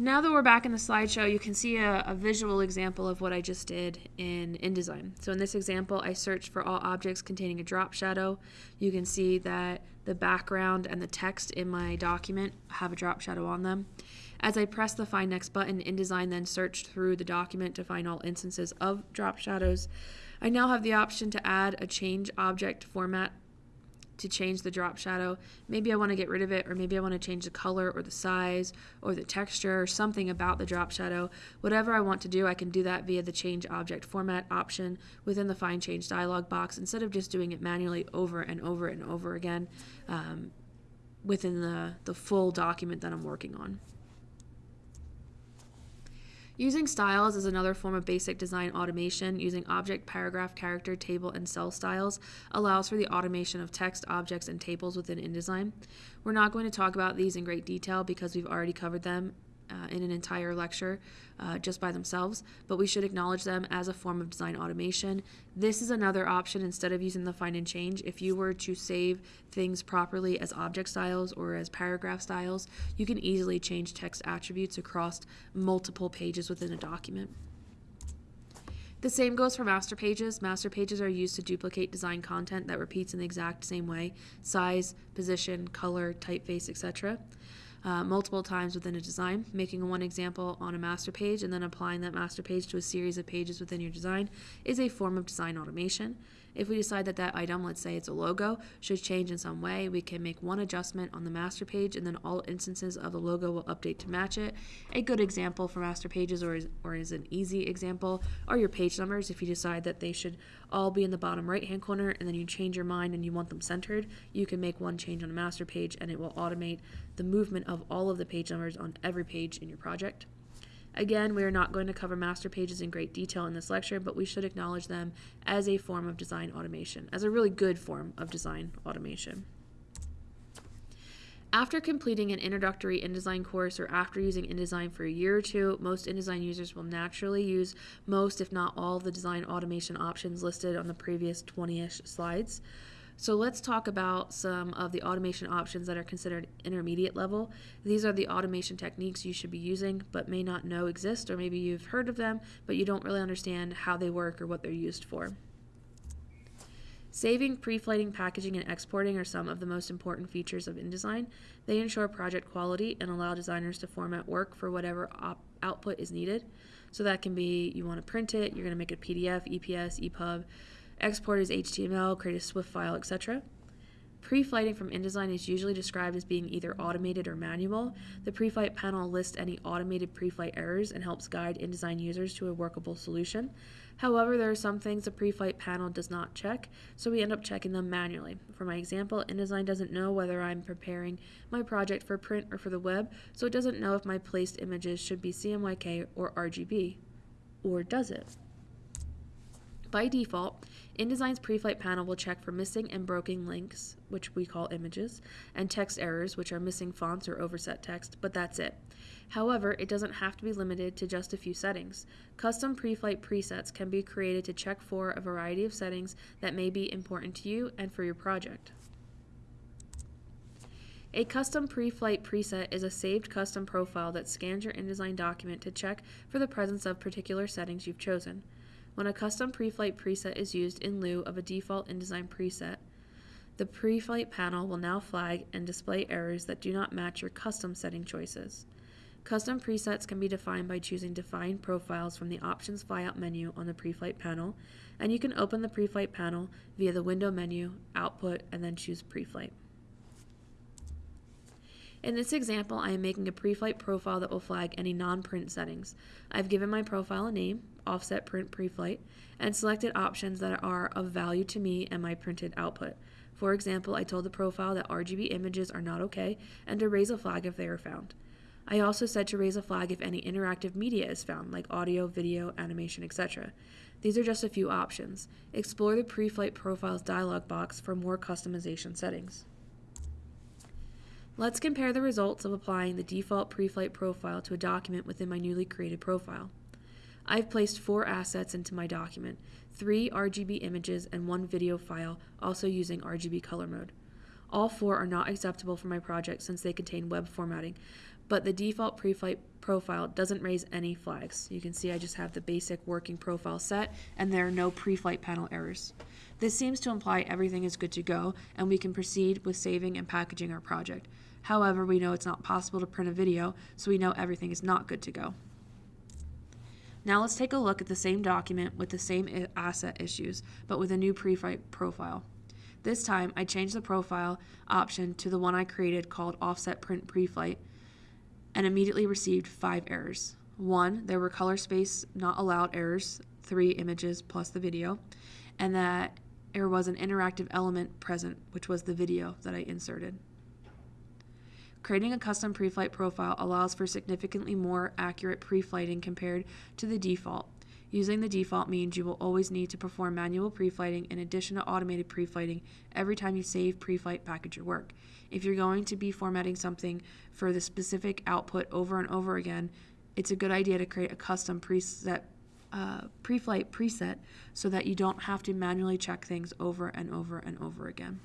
Now that we're back in the slideshow, you can see a, a, visual example of what I just did in InDesign. So in this example, I searched for all objects containing a drop shadow. You can see that the background and the text in my document have a drop shadow on them. As I press the Find Next button, InDesign then searched through the document to find all instances of drop shadows. I now have the option to add a change object format to change the drop shadow. Maybe I want to get rid of it, or maybe I want to change the color or the size or the texture or something about the drop shadow. Whatever I want to do, I can do that via the change object format option within the find change dialog box instead of just doing it manually over and over and over again um, within the, the full document that I'm working on. Using styles is another form of basic design automation. Using object, paragraph, character, table, and cell styles allows for the automation of text, objects, and tables within InDesign. We're not going to talk about these in great detail because we've already covered them uh, in an entire lecture uh, just by themselves, but we should acknowledge them as a form of design automation. This is another option instead of using the find and change. If you were to save things properly as object styles or as paragraph styles, you can easily change text attributes across multiple pages within a document. The same goes for master pages. Master pages are used to duplicate design content that repeats in the exact same way size, position, color, typeface, etc uh, multiple times within a design, making one example on a master page and then applying that master page to a series of pages within your design is a form of design automation. If we decide that that item, let's say it's a logo, should change in some way, we can make one adjustment on the master page and then all instances of the logo will update to match it. A good example for master pages or is, or is an easy example are your page numbers. If you decide that they should all be in the bottom right hand corner and then you change your mind and you want them centered, you can make one change on a master page and it will automate the movement of all of the page numbers on every page in your project. Again, we are not going to cover master pages in great detail in this lecture, but we should acknowledge them as a form of design automation, as a really good form of design automation. After completing an introductory InDesign course or after using InDesign for a year or two, most InDesign users will naturally use most, if not all, of the design automation options listed on the previous 20-ish slides. So let's talk about some of the automation options that are considered intermediate level. These are the automation techniques you should be using but may not know exist or maybe you've heard of them but you don't really understand how they work or what they're used for. Saving, pre-flighting, packaging, and exporting are some of the most important features of InDesign. They ensure project quality and allow designers to format work for whatever output is needed. So that can be you want to print it, you're going to make a PDF, EPS, EPUB, Export is HTML, create a SWF file, etc. Pre-flighting from InDesign is usually described as being either automated or manual. The pre-flight panel lists any automated pre-flight errors and helps guide InDesign users to a workable solution. However, there are some things the pre-flight panel does not check, so we end up checking them manually. For my example, InDesign doesn't know whether I'm preparing my project for print or for the web, so it doesn't know if my placed images should be CMYK or RGB. Or does it? By default, InDesign's pre-flight panel will check for missing and broken links, which we call images, and text errors, which are missing fonts or overset text, but that's it. However, it doesn't have to be limited to just a few settings. Custom pre-flight presets can be created to check for a variety of settings that may be important to you and for your project. A custom pre-flight preset is a saved custom profile that scans your InDesign document to check for the presence of particular settings you've chosen. When a custom pre-flight preset is used in lieu of a default InDesign preset, the pre-flight panel will now flag and display errors that do not match your custom setting choices. Custom presets can be defined by choosing Define Profiles from the Options flyout menu on the pre-flight panel, and you can open the pre-flight panel via the Window menu, Output, and then choose Pre-flight. In this example, I am making a pre-flight profile that will flag any non-print settings. I've given my profile a name, offset print pre-flight, and selected options that are of value to me and my printed output. For example, I told the profile that RGB images are not okay and to raise a flag if they are found. I also said to raise a flag if any interactive media is found, like audio, video, animation, etc. These are just a few options. Explore the pre-flight profiles dialog box for more customization settings. Let's compare the results of applying the default pre-flight profile to a document within my newly created profile. I've placed four assets into my document, three RGB images and one video file, also using RGB color mode. All four are not acceptable for my project since they contain web formatting, but the default pre-flight profile doesn't raise any flags. You can see I just have the basic working profile set and there are no pre-flight panel errors. This seems to imply everything is good to go and we can proceed with saving and packaging our project. However, we know it's not possible to print a video, so we know everything is not good to go. Now let's take a look at the same document with the same asset issues, but with a new pre-flight profile. This time, I changed the profile option to the one I created called Offset Print Pre-Flight and immediately received five errors. One, there were color space not allowed errors, three images plus the video, and that there was an interactive element present, which was the video that I inserted. Creating a custom pre-flight profile allows for significantly more accurate pre-flighting compared to the default. Using the default means you will always need to perform manual pre-flighting in addition to automated pre-flighting every time you save pre-flight package your work. If you're going to be formatting something for the specific output over and over again, it's a good idea to create a custom preset uh, pre-flight preset so that you don't have to manually check things over and over and over again.